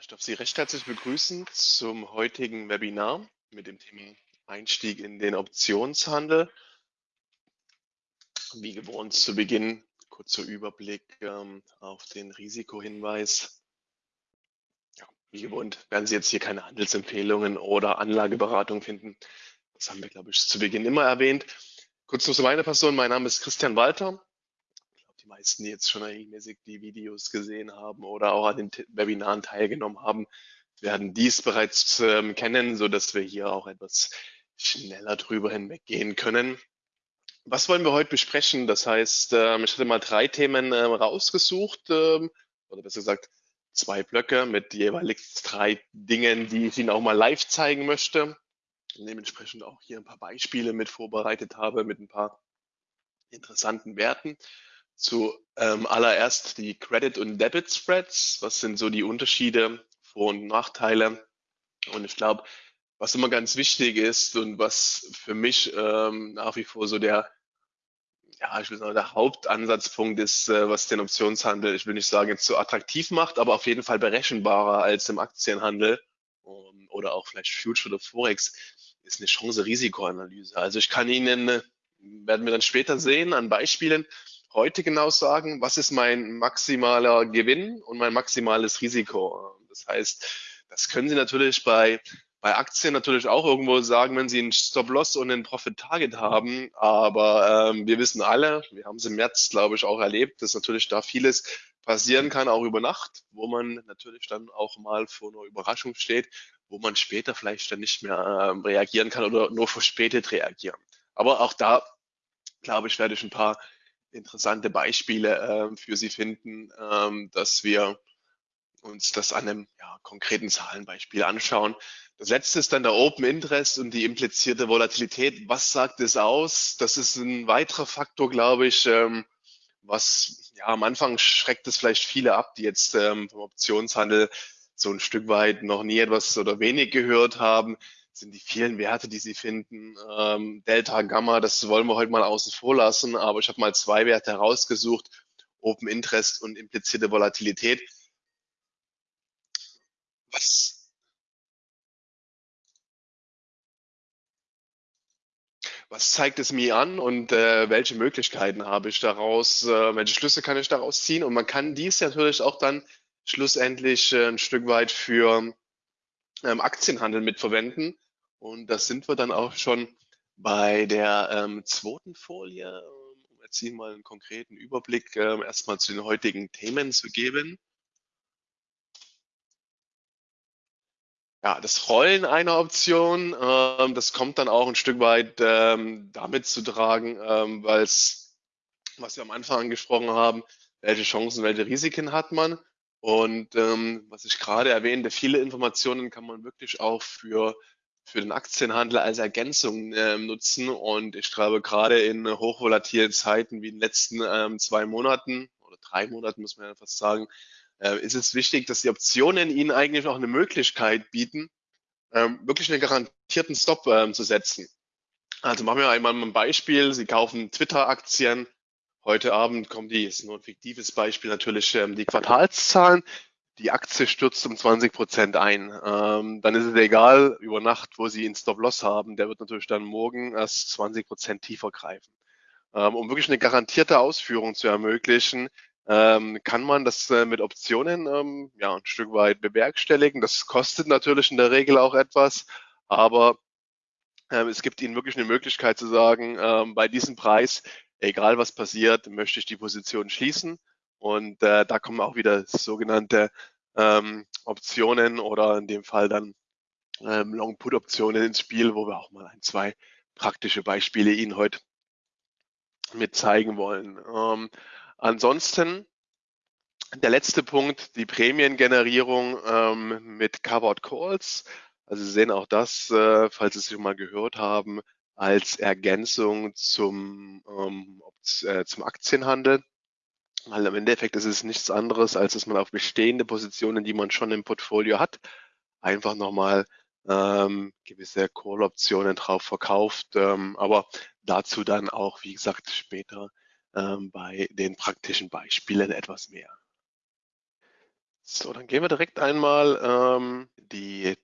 Ich darf Sie recht herzlich begrüßen zum heutigen Webinar mit dem Thema Einstieg in den Optionshandel. Wie gewohnt zu Beginn kurzer Überblick ähm, auf den Risikohinweis. Wie gewohnt werden Sie jetzt hier keine Handelsempfehlungen oder Anlageberatung finden. Das haben wir, glaube ich, zu Beginn immer erwähnt. Kurz noch zu meiner Person. Mein Name ist Christian Walter meisten, jetzt schon regelmäßig die Videos gesehen haben oder auch an den Webinaren teilgenommen haben, werden dies bereits ähm, kennen, so dass wir hier auch etwas schneller drüber hinweggehen können. Was wollen wir heute besprechen? Das heißt, ähm, ich hatte mal drei Themen ähm, rausgesucht, ähm, oder besser gesagt zwei Blöcke mit jeweils drei Dingen, die ich Ihnen auch mal live zeigen möchte. Dementsprechend auch hier ein paar Beispiele mit vorbereitet habe mit ein paar interessanten Werten. Zu ähm, die Credit- und Debit-Spreads. Was sind so die Unterschiede, Vor- und Nachteile? Und ich glaube, was immer ganz wichtig ist und was für mich ähm, nach wie vor so der, ja, ich will sagen, der Hauptansatzpunkt ist, äh, was den Optionshandel, ich will nicht sagen, jetzt so attraktiv macht, aber auf jeden Fall berechenbarer als im Aktienhandel um, oder auch vielleicht Future oder Forex, ist eine Chance-Risikoanalyse. Also ich kann Ihnen, äh, werden wir dann später sehen, an Beispielen, heute genau sagen, was ist mein maximaler Gewinn und mein maximales Risiko. Das heißt, das können Sie natürlich bei, bei Aktien natürlich auch irgendwo sagen, wenn Sie einen Stop-Loss und einen Profit-Target haben. Aber ähm, wir wissen alle, wir haben es im März, glaube ich, auch erlebt, dass natürlich da vieles passieren kann, auch über Nacht, wo man natürlich dann auch mal vor einer Überraschung steht, wo man später vielleicht dann nicht mehr ähm, reagieren kann oder nur verspätet reagieren. Aber auch da, glaube ich, werde ich ein paar interessante Beispiele äh, für Sie finden, ähm, dass wir uns das an einem ja, konkreten Zahlenbeispiel anschauen. Das letzte ist dann der Open Interest und die implizierte Volatilität. Was sagt es aus? Das ist ein weiterer Faktor, glaube ich, ähm, was ja am Anfang schreckt es vielleicht viele ab, die jetzt ähm, vom Optionshandel so ein Stück weit noch nie etwas oder wenig gehört haben sind die vielen Werte, die Sie finden. Ähm, Delta, Gamma, das wollen wir heute mal außen vor lassen, aber ich habe mal zwei Werte herausgesucht, Open Interest und implizierte Volatilität. Was, was zeigt es mir an und äh, welche Möglichkeiten habe ich daraus, äh, welche Schlüsse kann ich daraus ziehen? Und man kann dies natürlich auch dann schlussendlich äh, ein Stück weit für ähm, Aktienhandel mitverwenden. Und das sind wir dann auch schon bei der ähm, zweiten Folie, ähm, um jetzt hier mal einen konkreten Überblick ähm, erstmal zu den heutigen Themen zu geben. Ja, das Rollen einer Option, ähm, das kommt dann auch ein Stück weit ähm, damit zu tragen, ähm, weil es, was wir am Anfang angesprochen haben, welche Chancen, welche Risiken hat man. Und ähm, was ich gerade erwähnte, viele Informationen kann man wirklich auch für für den Aktienhandel als Ergänzung äh, nutzen. Und ich glaube, gerade in hochvolatilen Zeiten wie in den letzten ähm, zwei Monaten oder drei Monaten, muss man ja fast sagen, äh, ist es wichtig, dass die Optionen Ihnen eigentlich auch eine Möglichkeit bieten, ähm, wirklich einen garantierten Stop ähm, zu setzen. Also machen wir einmal ein Beispiel. Sie kaufen Twitter-Aktien. Heute Abend kommen die, ist nur ein fiktives Beispiel, natürlich ähm, die Quartalszahlen die Aktie stürzt um 20 Prozent ein. Ähm, dann ist es egal, über Nacht, wo Sie einen Stop-Loss haben, der wird natürlich dann morgen erst 20 Prozent tiefer greifen. Ähm, um wirklich eine garantierte Ausführung zu ermöglichen, ähm, kann man das äh, mit Optionen ähm, ja, ein Stück weit bewerkstelligen. Das kostet natürlich in der Regel auch etwas, aber ähm, es gibt Ihnen wirklich eine Möglichkeit zu sagen, ähm, bei diesem Preis, egal was passiert, möchte ich die Position schließen und äh, da kommen auch wieder sogenannte ähm, Optionen oder in dem Fall dann ähm, Long-Put-Optionen ins Spiel, wo wir auch mal ein, zwei praktische Beispiele Ihnen heute mit zeigen wollen. Ähm, ansonsten der letzte Punkt, die Prämiengenerierung ähm, mit Covered Calls. Also Sie sehen auch das, äh, falls Sie es schon mal gehört haben, als Ergänzung zum, ähm, äh, zum Aktienhandel. Weil im Endeffekt ist es nichts anderes, als dass man auf bestehende Positionen, die man schon im Portfolio hat, einfach nochmal ähm, gewisse Call-Optionen drauf verkauft. Ähm, aber dazu dann auch, wie gesagt, später ähm, bei den praktischen Beispielen etwas mehr. So, dann gehen wir direkt einmal ähm, die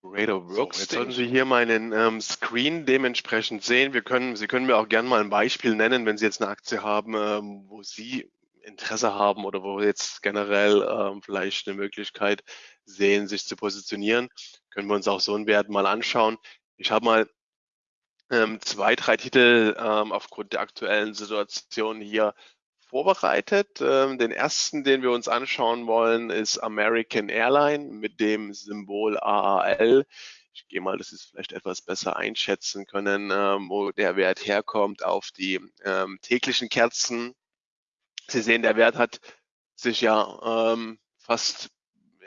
Trader Workstation. So, jetzt sollten Sie hier meinen ähm, Screen dementsprechend sehen. Wir können, Sie können mir auch gerne mal ein Beispiel nennen, wenn Sie jetzt eine Aktie haben, ähm, wo Sie Interesse haben oder wo jetzt generell ähm, vielleicht eine Möglichkeit sehen, sich zu positionieren, können wir uns auch so einen Wert mal anschauen. Ich habe mal ähm, zwei, drei Titel ähm, aufgrund der aktuellen Situation hier vorbereitet. Ähm, den ersten, den wir uns anschauen wollen, ist American Airline mit dem Symbol AAL. Ich gehe mal, dass Sie es vielleicht etwas besser einschätzen können, ähm, wo der Wert herkommt auf die ähm, täglichen Kerzen. Sie sehen, der Wert hat sich ja ähm, fast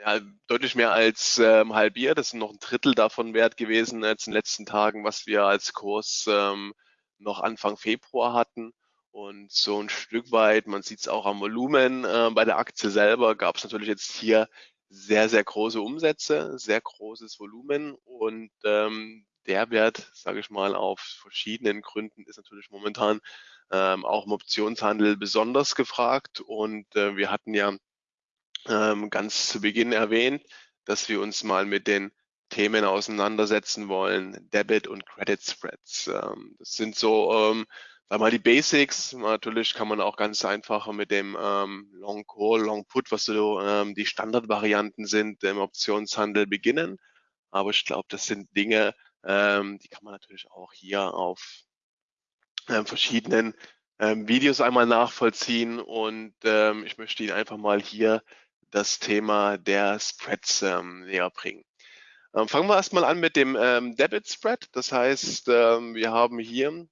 ja, deutlich mehr als ähm, halbiert. Das ist noch ein Drittel davon wert gewesen jetzt in den letzten Tagen, was wir als Kurs ähm, noch Anfang Februar hatten. Und so ein Stück weit, man sieht es auch am Volumen äh, bei der Aktie selber, gab es natürlich jetzt hier sehr, sehr große Umsätze, sehr großes Volumen und ähm, der Wert, sage ich mal, auf verschiedenen Gründen ist natürlich momentan ähm, auch im Optionshandel besonders gefragt und äh, wir hatten ja ähm, ganz zu Beginn erwähnt, dass wir uns mal mit den Themen auseinandersetzen wollen, Debit und Credit Spreads. Ähm, das sind so ähm, sag mal die Basics. Natürlich kann man auch ganz einfach mit dem ähm, Long Call, Long Put, was so ähm, die Standardvarianten sind, im Optionshandel beginnen. Aber ich glaube, das sind Dinge, ähm, die kann man natürlich auch hier auf ähm, verschiedenen ähm, Videos einmal nachvollziehen. Und ähm, ich möchte Ihnen einfach mal hier das Thema der Spreads ähm, näher bringen. Ähm, fangen wir erstmal an mit dem ähm, Debit Spread. Das heißt, ähm, wir haben hier,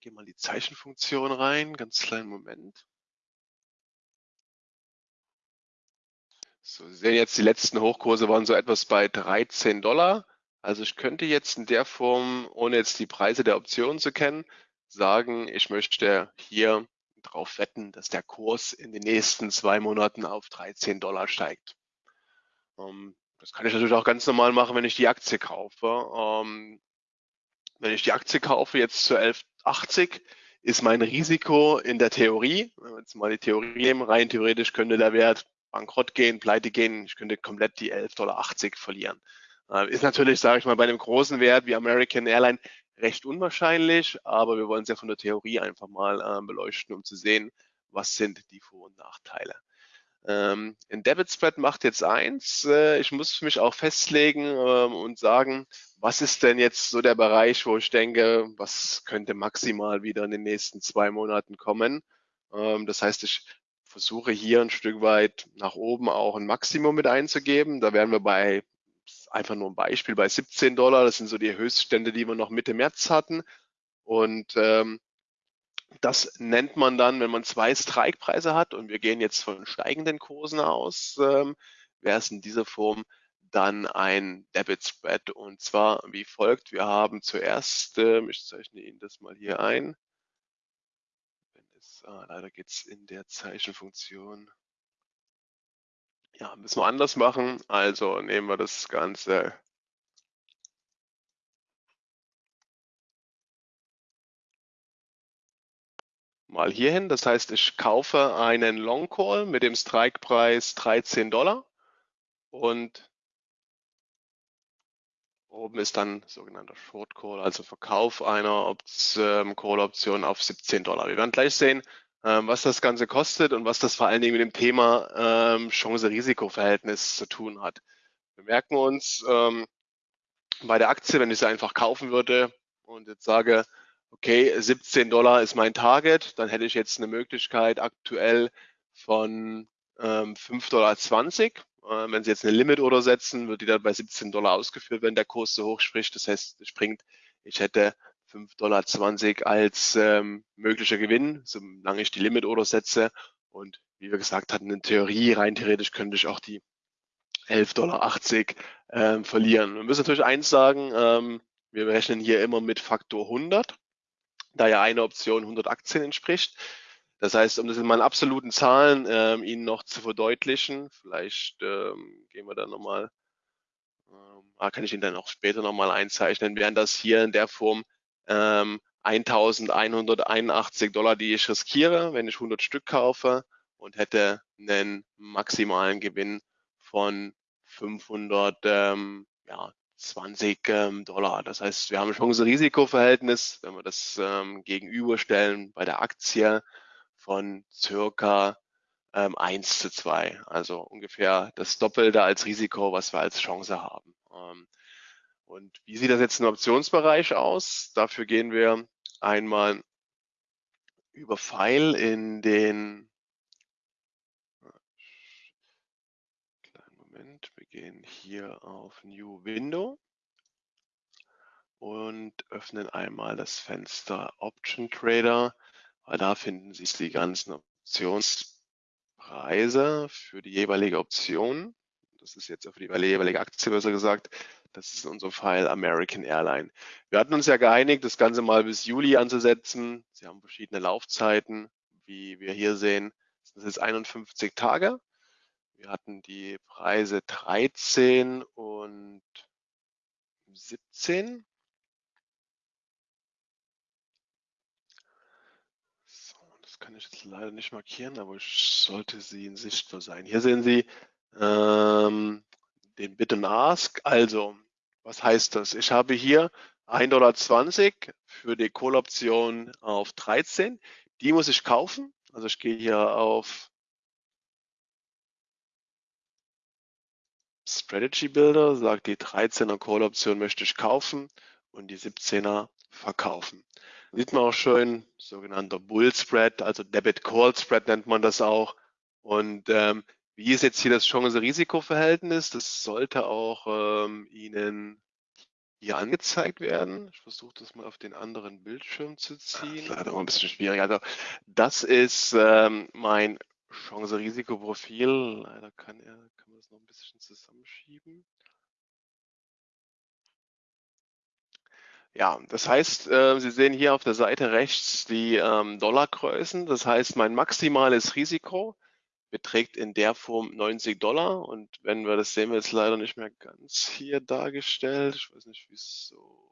gehen mal die Zeichenfunktion rein, ganz kleinen Moment. So, Sie sehen jetzt, die letzten Hochkurse waren so etwas bei 13 Dollar. Also ich könnte jetzt in der Form, ohne jetzt die Preise der Optionen zu kennen, sagen, ich möchte hier darauf wetten, dass der Kurs in den nächsten zwei Monaten auf 13 Dollar steigt. Ähm, das kann ich natürlich auch ganz normal machen, wenn ich die Aktie kaufe. Ähm, wenn ich die Aktie kaufe jetzt zu 11,80, ist mein Risiko in der Theorie, wenn wir jetzt mal die Theorie nehmen, rein theoretisch könnte der Wert bankrott gehen, pleite gehen, ich könnte komplett die 11,80 Dollar verlieren. Äh, ist natürlich, sage ich mal, bei einem großen Wert wie American Airline recht unwahrscheinlich, aber wir wollen es ja von der Theorie einfach mal äh, beleuchten, um zu sehen, was sind die Vor- und Nachteile. Ähm, ein Debit Spread macht jetzt eins. Äh, ich muss mich auch festlegen ähm, und sagen, was ist denn jetzt so der Bereich, wo ich denke, was könnte maximal wieder in den nächsten zwei Monaten kommen. Ähm, das heißt, ich versuche hier ein Stück weit nach oben auch ein Maximum mit einzugeben. Da wären wir bei einfach nur ein Beispiel, bei 17 Dollar, das sind so die Höchststände, die wir noch Mitte März hatten. Und ähm, das nennt man dann, wenn man zwei Strikepreise hat und wir gehen jetzt von steigenden Kursen aus, ähm, wäre es in dieser Form dann ein Debit Spread und zwar wie folgt. Wir haben zuerst, ähm, ich zeichne Ihnen das mal hier ein. Es, ah, leider geht es in der Zeichenfunktion ja, müssen wir anders machen. Also nehmen wir das Ganze mal hier hin. Das heißt, ich kaufe einen Long Call mit dem Strikepreis 13 Dollar und oben ist dann sogenannter Short Call, also Verkauf einer ähm, Call-Option auf 17 Dollar. Wir werden gleich sehen, was das Ganze kostet und was das vor allen Dingen mit dem Thema ähm, Chance-Risiko-Verhältnis zu tun hat. Wir merken uns ähm, bei der Aktie, wenn ich sie einfach kaufen würde und jetzt sage, okay, 17 Dollar ist mein Target, dann hätte ich jetzt eine Möglichkeit aktuell von ähm, 5,20 Dollar. Äh, wenn Sie jetzt eine Limit-Order setzen, wird die dann bei 17 Dollar ausgeführt, wenn der Kurs so hoch spricht. Das heißt, springt, ich hätte 5,20 Dollar als ähm, möglicher Gewinn, solange ich die Limit-Order setze. Und wie wir gesagt hatten, in Theorie, rein theoretisch könnte ich auch die 11,80 Dollar ähm, verlieren. Wir müssen natürlich eins sagen, ähm, wir rechnen hier immer mit Faktor 100, da ja eine Option 100 Aktien entspricht. Das heißt, um das in meinen absoluten Zahlen ähm, Ihnen noch zu verdeutlichen, vielleicht ähm, gehen wir da nochmal, ähm, kann ich Ihnen dann auch später nochmal einzeichnen, wären das hier in der Form ähm, 1181 Dollar, die ich riskiere, wenn ich 100 Stück kaufe und hätte einen maximalen Gewinn von 500, ähm, ja, 20 ähm, Dollar. Das heißt, wir haben Chance-Risiko-Verhältnis, wenn wir das ähm, gegenüberstellen bei der Aktie von circa ähm, 1 zu 2. Also ungefähr das Doppelte als Risiko, was wir als Chance haben. Ähm, und wie sieht das jetzt im Optionsbereich aus? Dafür gehen wir einmal über File in den kleinen Moment, wir gehen hier auf New Window und öffnen einmal das Fenster Option Trader, weil da finden sich die ganzen Optionspreise für die jeweilige Option. Das ist jetzt für die jeweilige Aktie besser gesagt. Das ist in unserem Fall American Airline. Wir hatten uns ja geeinigt, das Ganze mal bis Juli anzusetzen. Sie haben verschiedene Laufzeiten, wie wir hier sehen. Das ist 51 Tage. Wir hatten die Preise 13 und 17. So, das kann ich jetzt leider nicht markieren, aber ich sollte sie in sichtbar sein. Hier sehen Sie ähm, den and Ask. Also, was heißt das? Ich habe hier 1,20 Dollar für die Call-Option auf 13. Die muss ich kaufen. Also ich gehe hier auf Strategy Builder, sage die 13er Call-Option möchte ich kaufen und die 17er verkaufen. Sieht man auch schön, sogenannter Bull Spread, also Debit Call Spread nennt man das auch. Und ähm, wie ist jetzt hier das Chance-Risiko-Verhältnis? Das sollte auch ähm, Ihnen hier angezeigt werden. Ich versuche das mal auf den anderen Bildschirm zu ziehen. Das ist leider ein bisschen schwierig. Also das ist ähm, mein Chance-Risiko-Profil. Leider kann, er, kann man das noch ein bisschen zusammenschieben. Ja, das heißt, äh, Sie sehen hier auf der Seite rechts die ähm, Dollargrößen. Das heißt, mein maximales Risiko beträgt in der Form 90 Dollar. Und wenn wir das sehen wir jetzt leider nicht mehr ganz hier dargestellt. Ich weiß nicht, wieso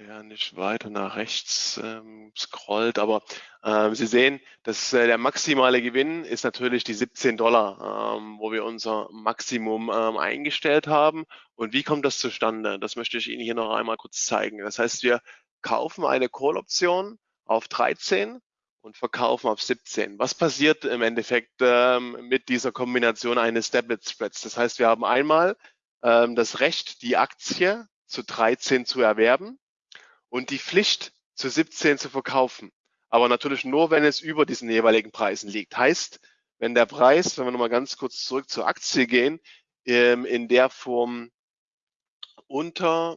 er nicht weiter nach rechts ähm, scrollt, aber ähm, Sie sehen, dass äh, der maximale Gewinn ist natürlich die 17 Dollar, ähm, wo wir unser Maximum ähm, eingestellt haben. Und wie kommt das zustande? Das möchte ich Ihnen hier noch einmal kurz zeigen. Das heißt, wir kaufen eine Call-Option auf 13 und verkaufen auf 17. Was passiert im Endeffekt ähm, mit dieser Kombination eines Debit Spreads? Das heißt, wir haben einmal ähm, das Recht, die Aktie zu 13 zu erwerben und die Pflicht zu 17 zu verkaufen. Aber natürlich nur, wenn es über diesen jeweiligen Preisen liegt. Heißt, wenn der Preis, wenn wir nochmal ganz kurz zurück zur Aktie gehen, ähm, in der Form unter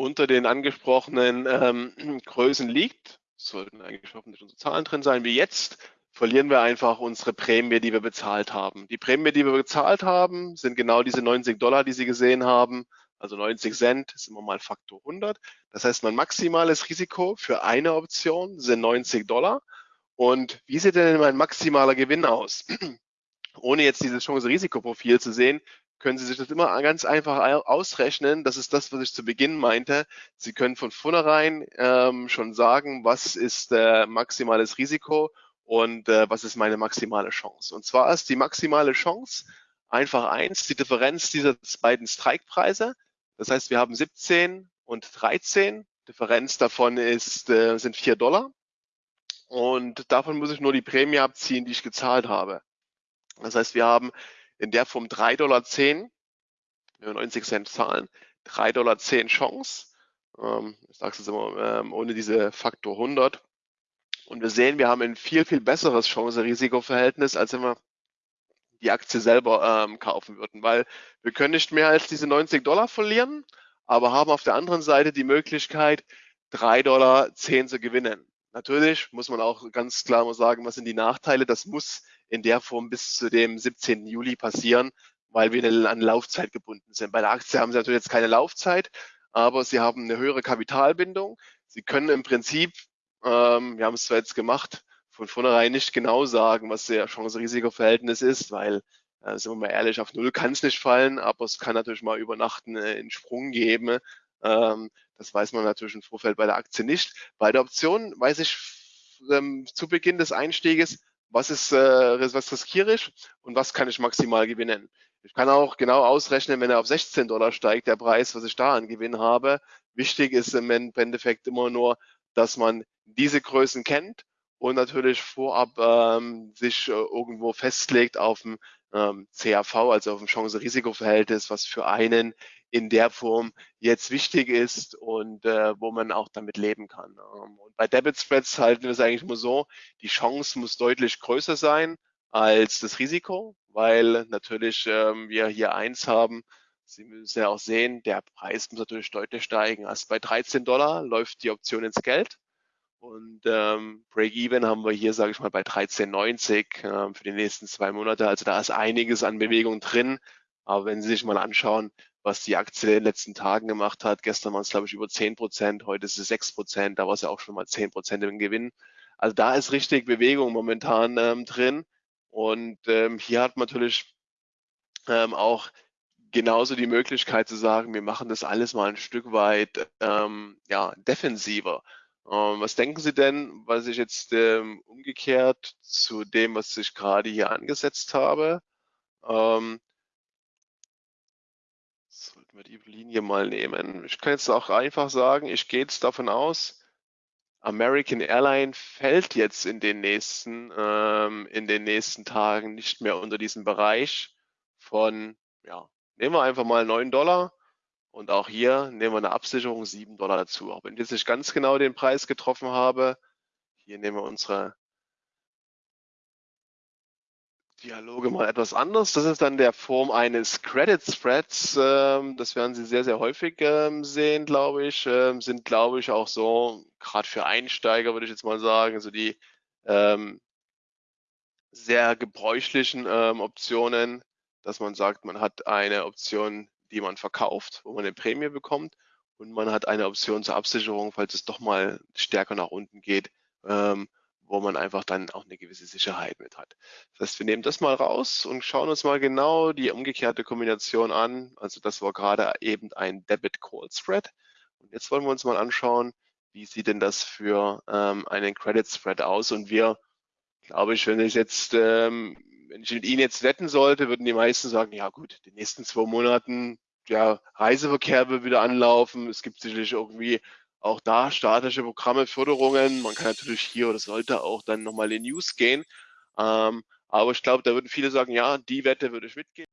unter den angesprochenen ähm, Größen liegt, sollten eigentlich hoffentlich unsere Zahlen drin sein, wie jetzt, verlieren wir einfach unsere Prämie, die wir bezahlt haben. Die Prämie, die wir bezahlt haben, sind genau diese 90 Dollar, die Sie gesehen haben. Also 90 Cent ist immer mal Faktor 100. Das heißt, mein maximales Risiko für eine Option sind 90 Dollar. Und wie sieht denn mein maximaler Gewinn aus? Ohne jetzt dieses Chance-Risikoprofil zu sehen, können Sie sich das immer ganz einfach ausrechnen. Das ist das, was ich zu Beginn meinte. Sie können von vornherein ähm, schon sagen, was ist äh, maximales Risiko und äh, was ist meine maximale Chance. Und zwar ist die maximale Chance einfach eins, die Differenz dieser beiden Strikepreise. Das heißt, wir haben 17 und 13. Differenz davon ist, äh, sind 4 Dollar. Und davon muss ich nur die Prämie abziehen, die ich gezahlt habe. Das heißt, wir haben in der Form 3,10 Dollar, wenn wir 90 Cent zahlen, 3,10 Dollar Chance. Ähm, ich sage es immer, ähm, ohne diese Faktor 100. Und wir sehen, wir haben ein viel, viel besseres Chance-Risiko-Verhältnis, als wenn wir die Aktie selber ähm, kaufen würden, weil wir können nicht mehr als diese 90 Dollar verlieren, aber haben auf der anderen Seite die Möglichkeit, 3,10 Dollar zu gewinnen. Natürlich muss man auch ganz klar mal sagen, was sind die Nachteile. Das muss in der Form bis zu dem 17. Juli passieren, weil wir an Laufzeit gebunden sind. Bei der Aktie haben Sie natürlich jetzt keine Laufzeit, aber Sie haben eine höhere Kapitalbindung. Sie können im Prinzip, ähm, wir haben es zwar jetzt gemacht, von vornherein nicht genau sagen, was der Chance-Risiko-Verhältnis ist, weil, äh, sind wir mal ehrlich, auf Null kann es nicht fallen, aber es kann natürlich mal über Nacht einen Sprung geben. Ähm, Das weiß man natürlich im Vorfeld bei der Aktie nicht. Bei der Option weiß ich ähm, zu Beginn des Einstieges, was ist, äh, was riskiere ich und was kann ich maximal gewinnen. Ich kann auch genau ausrechnen, wenn er auf 16 Dollar steigt, der Preis, was ich da an Gewinn habe. Wichtig ist im Endeffekt immer nur, dass man diese Größen kennt und natürlich vorab ähm, sich äh, irgendwo festlegt auf dem ähm, CAV, also auf dem Chance-Risiko-Verhältnis, was für einen in der Form jetzt wichtig ist und äh, wo man auch damit leben kann. Ähm, und bei Debit Spreads halten wir es eigentlich immer so, die Chance muss deutlich größer sein als das Risiko, weil natürlich ähm, wir hier eins haben, Sie müssen ja auch sehen, der Preis muss natürlich deutlich steigen. Also bei 13 Dollar läuft die Option ins Geld. Und ähm, Break-Even haben wir hier, sage ich mal, bei 13,90 ähm, für die nächsten zwei Monate. Also da ist einiges an Bewegung drin. Aber wenn Sie sich mal anschauen, was die Aktie in den letzten Tagen gemacht hat, gestern waren es, glaube ich, über 10 Prozent, heute ist es 6 Prozent, da war es ja auch schon mal 10 Prozent im Gewinn. Also da ist richtig Bewegung momentan ähm, drin. Und ähm, hier hat man natürlich ähm, auch genauso die Möglichkeit zu sagen, wir machen das alles mal ein Stück weit ähm, ja, defensiver. Ähm, was denken Sie denn, was ich jetzt ähm, umgekehrt zu dem, was ich gerade hier angesetzt habe? Ähm, sollten wir die Linie mal nehmen. Ich kann jetzt auch einfach sagen, ich gehe jetzt davon aus, American Airline fällt jetzt in den nächsten, ähm, in den nächsten Tagen nicht mehr unter diesen Bereich von, ja, nehmen wir einfach mal 9 Dollar und auch hier nehmen wir eine Absicherung 7 Dollar dazu. Auch wenn ich jetzt nicht ganz genau den Preis getroffen habe, hier nehmen wir unsere Dialoge mal etwas anders. Das ist dann der Form eines Credit Spreads. Ähm, das werden Sie sehr, sehr häufig ähm, sehen, glaube ich. Ähm, sind, glaube ich, auch so, gerade für Einsteiger würde ich jetzt mal sagen, so die sehr gebräuchlichen Optionen, dass man sagt, man hat eine Option, die man verkauft, wo man eine Prämie bekommt und man hat eine Option zur Absicherung, falls es doch mal stärker nach unten geht, wo man einfach dann auch eine gewisse Sicherheit mit hat. Das heißt, wir nehmen das mal raus und schauen uns mal genau die umgekehrte Kombination an. Also das war gerade eben ein Debit Call Spread. Und jetzt wollen wir uns mal anschauen, wie sieht denn das für ähm, einen Credit Spread aus? Und wir, glaube ich, wenn ich jetzt, ähm, wenn ich mit Ihnen jetzt wetten sollte, würden die meisten sagen, ja gut, die nächsten zwei Monaten, ja, Reiseverkehr wird wieder anlaufen. Es gibt sicherlich irgendwie auch da staatliche Programme, Förderungen. Man kann natürlich hier oder sollte auch dann nochmal in News gehen. Ähm, aber ich glaube, da würden viele sagen, ja, die Wette würde ich mitgehen.